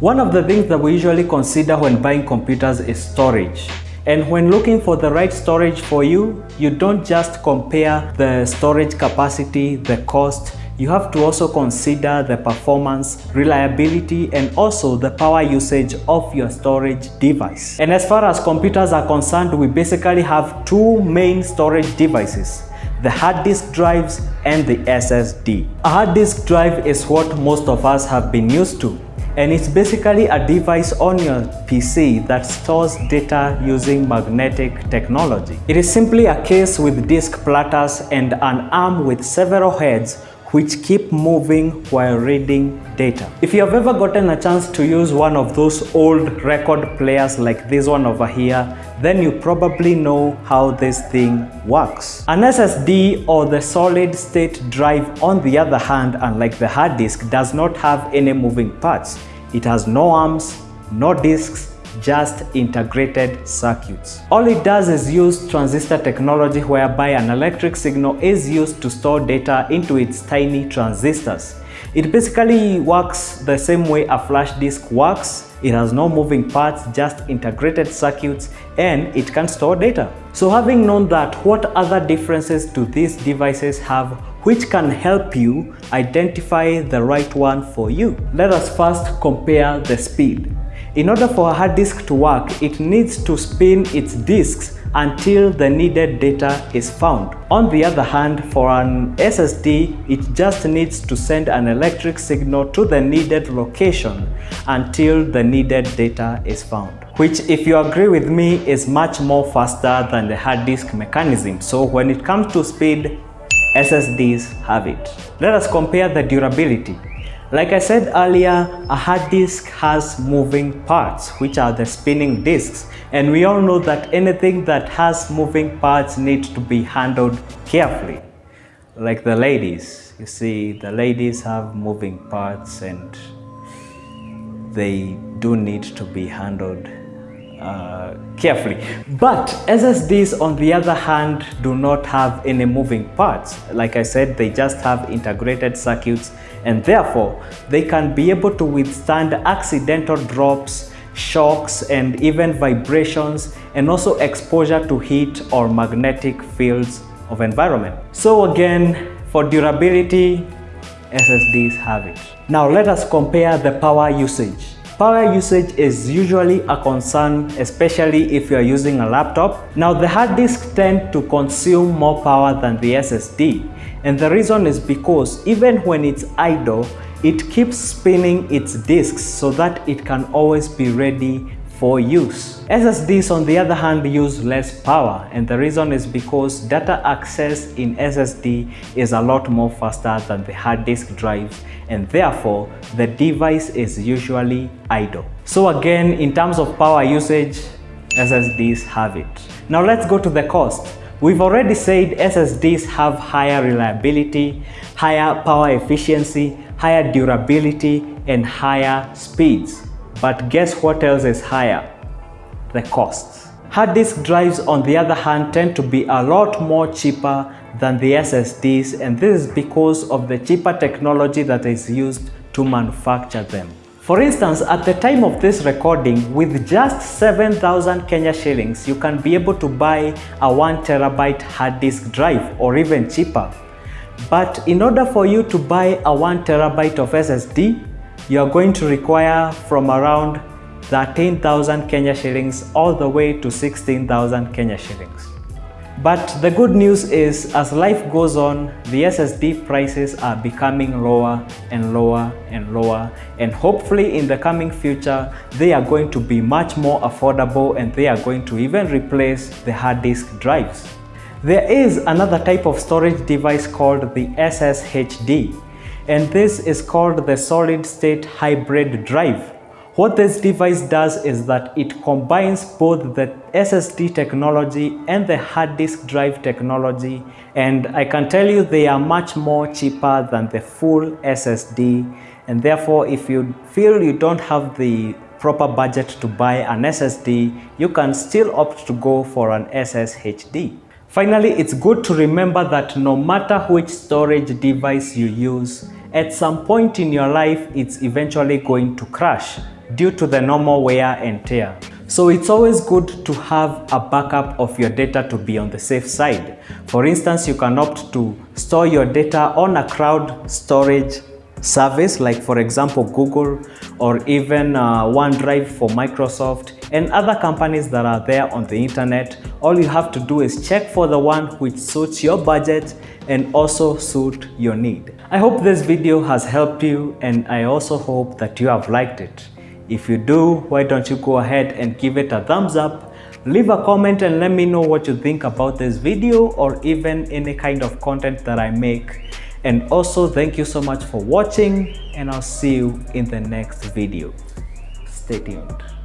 One of the things that we usually consider when buying computers is storage. And when looking for the right storage for you, you don't just compare the storage capacity, the cost, you have to also consider the performance, reliability, and also the power usage of your storage device. And as far as computers are concerned, we basically have two main storage devices the hard disk drives and the SSD. A hard disk drive is what most of us have been used to and it's basically a device on your PC that stores data using magnetic technology. It is simply a case with disk platters and an arm with several heads which keep moving while reading data. If you have ever gotten a chance to use one of those old record players like this one over here, then you probably know how this thing works. An SSD or the solid state drive on the other hand, unlike the hard disk, does not have any moving parts. It has no arms, no disks, just integrated circuits. All it does is use transistor technology whereby an electric signal is used to store data into its tiny transistors. It basically works the same way a flash disk works. It has no moving parts, just integrated circuits, and it can store data. So having known that, what other differences do these devices have which can help you identify the right one for you? Let us first compare the speed. In order for a hard disk to work, it needs to spin its disks until the needed data is found. On the other hand, for an SSD, it just needs to send an electric signal to the needed location until the needed data is found which if you agree with me is much more faster than the hard disk mechanism. So when it comes to speed, SSDs have it. Let us compare the durability. Like I said earlier, a hard disk has moving parts, which are the spinning disks. And we all know that anything that has moving parts needs to be handled carefully. Like the ladies, you see, the ladies have moving parts and they do need to be handled uh, carefully. But SSDs on the other hand do not have any moving parts. Like I said, they just have integrated circuits and therefore they can be able to withstand accidental drops, shocks and even vibrations and also exposure to heat or magnetic fields of environment. So again, for durability, SSDs have it. Now let us compare the power usage. Power usage is usually a concern, especially if you are using a laptop. Now the hard disk tend to consume more power than the SSD. And the reason is because even when it's idle, it keeps spinning its disks so that it can always be ready for use. SSDs on the other hand use less power and the reason is because data access in SSD is a lot more faster than the hard disk drives and therefore the device is usually idle. So again in terms of power usage SSDs have it. Now let's go to the cost. We've already said SSDs have higher reliability, higher power efficiency, higher durability and higher speeds. But guess what else is higher? The costs. Hard disk drives on the other hand tend to be a lot more cheaper than the SSDs and this is because of the cheaper technology that is used to manufacture them. For instance, at the time of this recording, with just 7,000 Kenya shillings, you can be able to buy a 1 terabyte hard disk drive or even cheaper. But in order for you to buy a 1 terabyte of SSD, you're going to require from around 13,000 Kenya shillings all the way to 16,000 Kenya shillings. But the good news is as life goes on, the SSD prices are becoming lower and lower and lower and hopefully in the coming future they are going to be much more affordable and they are going to even replace the hard disk drives. There is another type of storage device called the SSHD and this is called the solid state hybrid drive. What this device does is that it combines both the SSD technology and the hard disk drive technology and I can tell you they are much more cheaper than the full SSD and therefore if you feel you don't have the proper budget to buy an SSD, you can still opt to go for an SSHD. Finally, it's good to remember that no matter which storage device you use, at some point in your life, it's eventually going to crash. due to the normal wear and tear. So it's always good to have a backup of your data to be on the safe side. For instance, you can opt to store your data on a cloud storage service like for example Google or even uh, OneDrive for Microsoft and other companies that are there on the internet. All you have to do is check for the one which suits your budget and also suit your need. I hope this video has helped you and I also hope that you have liked it. If you do, why don't you go ahead and give it a thumbs up, leave a comment and let me know what you think about this video or even any kind of content that I make. And also thank you so much for watching and I'll see you in the next video. Stay tuned.